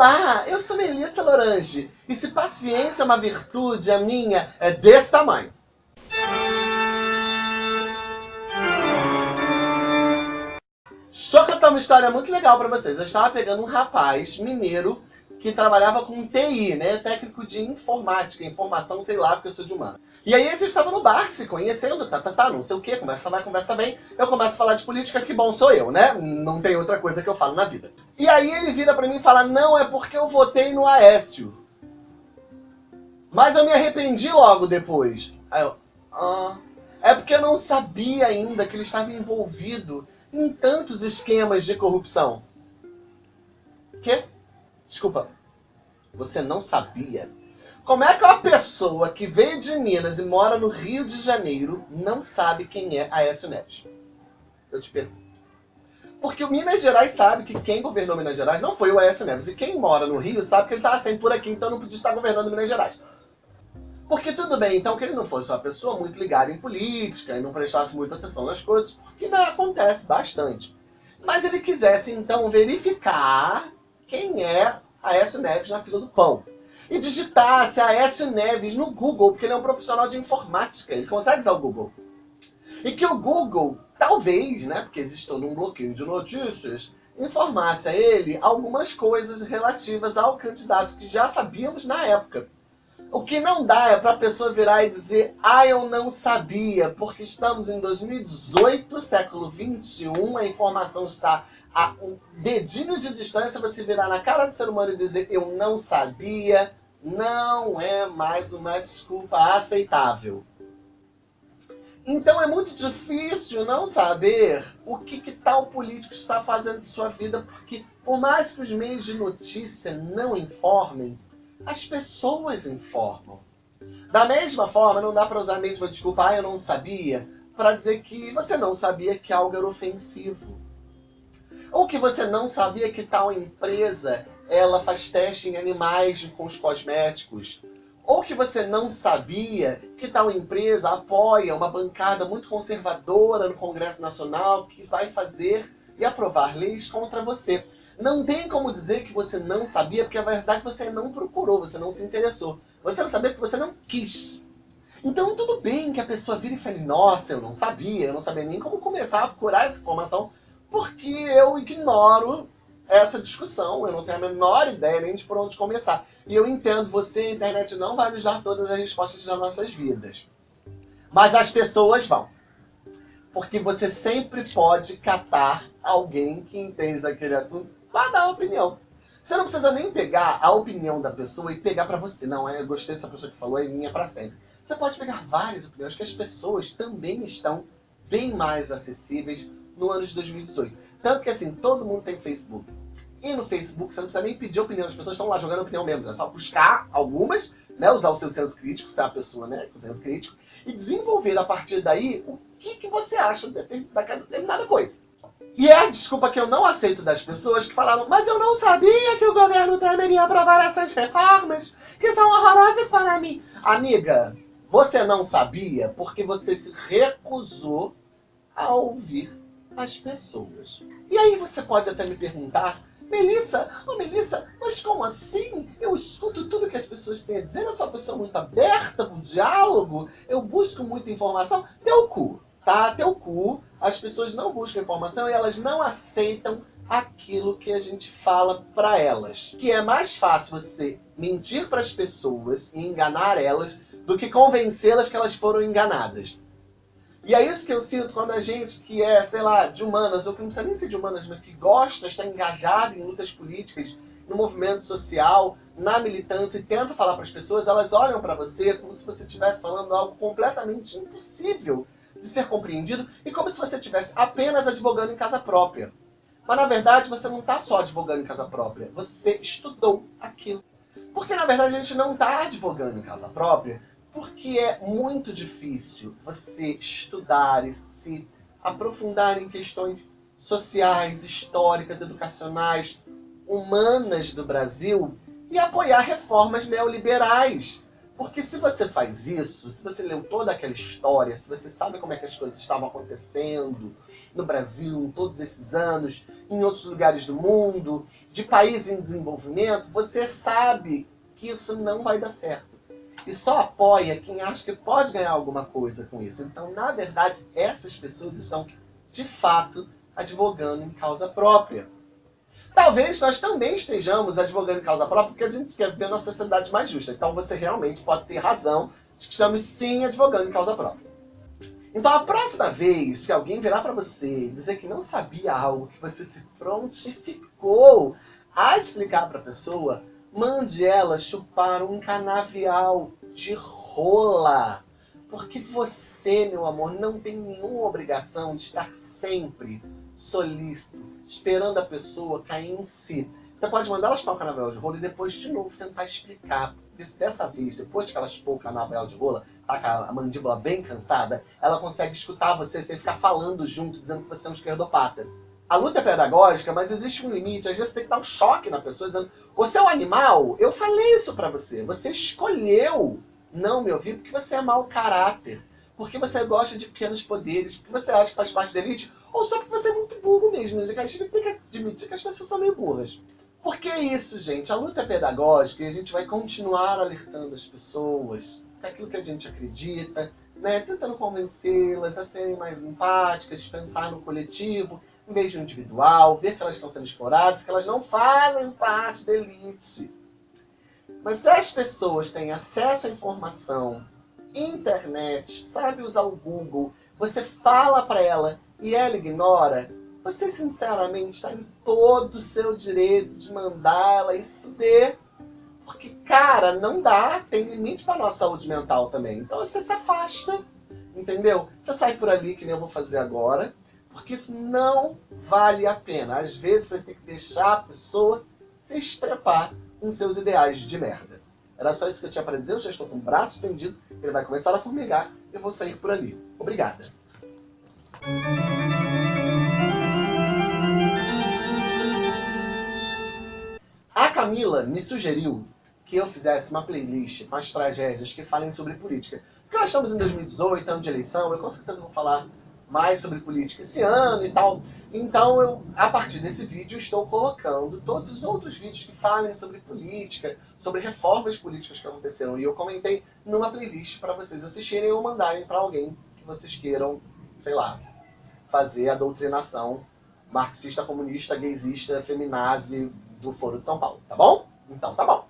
Olá, eu sou Melissa Lorange. E se paciência é uma virtude, a minha é desse tamanho. Só que eu tenho uma história muito legal pra vocês. Eu estava pegando um rapaz mineiro que trabalhava com TI, né? Técnico de informática, informação, sei lá, porque eu sou de humano. E aí a gente estava no bar, se conhecendo, tá, tá, tá, não sei o que, conversa vai, conversa vem. Eu começo a falar de política, que bom sou eu, né? Não tem outra coisa que eu falo na vida. E aí ele vira pra mim e fala, não, é porque eu votei no Aécio. Mas eu me arrependi logo depois. Aí eu, ah, é porque eu não sabia ainda que ele estava envolvido em tantos esquemas de corrupção. Quê? Desculpa, você não sabia? Como é que uma pessoa que veio de Minas e mora no Rio de Janeiro não sabe quem é Aécio Neves? Eu te pergunto. Porque o Minas Gerais sabe que quem governou Minas Gerais não foi o Aécio Neves. E quem mora no Rio sabe que ele estava sempre por aqui, então não podia estar governando Minas Gerais. Porque tudo bem, então, que ele não fosse uma pessoa muito ligada em política e não prestasse muita atenção nas coisas, porque né, acontece bastante. Mas ele quisesse, então, verificar quem é Aécio Neves na fila do pão. E digitasse Aécio Neves no Google, porque ele é um profissional de informática, ele consegue usar o Google. E que o Google, talvez, né, porque existe todo um bloqueio de notícias, informasse a ele algumas coisas relativas ao candidato que já sabíamos na época. O que não dá é para a pessoa virar e dizer, ah, eu não sabia, porque estamos em 2018, século 21, a informação está a um dedinho de distância, você virar na cara do ser humano e dizer, eu não sabia, não é mais uma desculpa aceitável. Então é muito difícil não saber o que, que tal político está fazendo de sua vida, porque por mais que os meios de notícia não informem, as pessoas informam. Da mesma forma, não dá para usar a mesma desculpa, ah, eu não sabia, para dizer que você não sabia que algo era ofensivo. Ou que você não sabia que tal empresa ela faz teste em animais com os cosméticos. Ou que você não sabia que tal empresa apoia uma bancada muito conservadora no Congresso Nacional que vai fazer e aprovar leis contra você. Não tem como dizer que você não sabia, porque a verdade você não procurou, você não se interessou. Você não sabia porque você não quis. Então tudo bem que a pessoa vira e fale, nossa, eu não sabia, eu não sabia nem como começar a procurar essa informação, porque eu ignoro essa discussão, eu não tenho a menor ideia nem de por onde começar. E eu entendo, você, a internet, não vai nos dar todas as respostas das nossas vidas. Mas as pessoas vão. Porque você sempre pode catar alguém que entende daquele assunto Vá dar opinião. Você não precisa nem pegar a opinião da pessoa e pegar para você. Não, eu gostei dessa pessoa que falou, é minha para sempre. Você pode pegar várias opiniões que as pessoas também estão bem mais acessíveis no ano de 2018. Tanto que assim, todo mundo tem Facebook. E no Facebook você não precisa nem pedir opinião, as pessoas estão lá jogando opinião mesmo. É só buscar algumas, né, usar o seu senso crítico, ser a pessoa né, com senso crítico, e desenvolver a partir daí o que, que você acha daquela determinada coisa. E é a desculpa que eu não aceito das pessoas que falaram mas eu não sabia que o governo Temer ia aprovar essas reformas, que são horrorosas para mim. Amiga, você não sabia porque você se recusou a ouvir as pessoas. E aí você pode até me perguntar, Melissa, oh Melissa, mas como assim? Eu escuto tudo que as pessoas têm a dizer, eu sou uma pessoa muito aberta para o diálogo, eu busco muita informação. Deu cu tá? Teu cu, as pessoas não buscam informação e elas não aceitam aquilo que a gente fala para elas. Que é mais fácil você mentir para as pessoas e enganar elas do que convencê-las que elas foram enganadas. E é isso que eu sinto quando a gente que é, sei lá, de humanas, ou que não precisa nem ser de humanas, mas que gosta, está engajado em lutas políticas, no movimento social, na militância e tenta falar para as pessoas, elas olham para você como se você estivesse falando algo completamente impossível de ser compreendido e como se você estivesse apenas advogando em casa própria. Mas na verdade você não está só advogando em casa própria, você estudou aquilo. Porque na verdade a gente não está advogando em casa própria porque é muito difícil você estudar e se aprofundar em questões sociais, históricas, educacionais, humanas do Brasil e apoiar reformas neoliberais Porque se você faz isso, se você leu toda aquela história, se você sabe como é que as coisas estavam acontecendo no Brasil em todos esses anos, em outros lugares do mundo, de países em desenvolvimento, você sabe que isso não vai dar certo. E só apoia quem acha que pode ganhar alguma coisa com isso. Então, na verdade, essas pessoas estão, de fato, advogando em causa própria. Talvez nós também estejamos advogando em causa própria porque a gente quer ver uma sociedade mais justa. Então você realmente pode ter razão de que estamos sim advogando em causa própria. Então a próxima vez que alguém virar para você e dizer que não sabia algo, que você se prontificou a explicar para a pessoa, mande ela chupar um canavial de rola. Porque você, meu amor, não tem nenhuma obrigação de estar sempre solícito, esperando a pessoa cair em si. Você pode mandar ela chupar o canavial de rola e depois de novo tentar explicar. Dessa vez, depois que ela chupou o canavial de rola, tá com a mandíbula bem cansada, ela consegue escutar você sem ficar falando junto, dizendo que você é um esquerdopata. A luta é pedagógica, mas existe um limite. Às vezes tem que dar um choque na pessoa, dizendo: Você é um animal? Eu falei isso pra você. Você escolheu não me ouvir porque você é mau caráter. Porque você gosta de pequenos poderes, porque você acha que faz parte da elite, ou só porque você é muito burro mesmo. A gente tem que admitir que as pessoas são meio burras. Por que isso, gente? A luta é pedagógica e a gente vai continuar alertando as pessoas daquilo que a gente acredita, né? tentando convencê-las a serem mais empáticas, pensar no coletivo, no individual, ver que elas estão sendo exploradas, que elas não fazem parte da elite. Mas se as pessoas têm acesso à informação, internet, sabe usar o Google, você fala para ela e ela ignora, você sinceramente está em todo o seu direito de mandar ela estudar. Porque, cara, não dá, tem limite para nossa saúde mental também. Então você se afasta, entendeu? Você sai por ali, que nem eu vou fazer agora, porque isso não vale a pena. Às vezes você tem que deixar a pessoa se estrepar com seus ideais de merda. Era só isso que eu tinha para dizer, eu já estou com o braço estendido, ele vai começar a formigar, e eu vou sair por ali. Obrigada. A Camila me sugeriu que eu fizesse uma playlist com as tragédias que falem sobre política. Porque nós estamos em 2018, ano de eleição, eu com certeza vou falar mais sobre política esse ano e tal. Então, eu, a partir desse vídeo, estou colocando todos os outros vídeos que falem sobre política, sobre reformas políticas que aconteceram. E eu comentei numa playlist para vocês assistirem ou mandarem para alguém que vocês queiram, sei lá, fazer a doutrinação marxista, comunista, gaysista, feminazi do Foro de São Paulo, tá bom? Então, tá bom.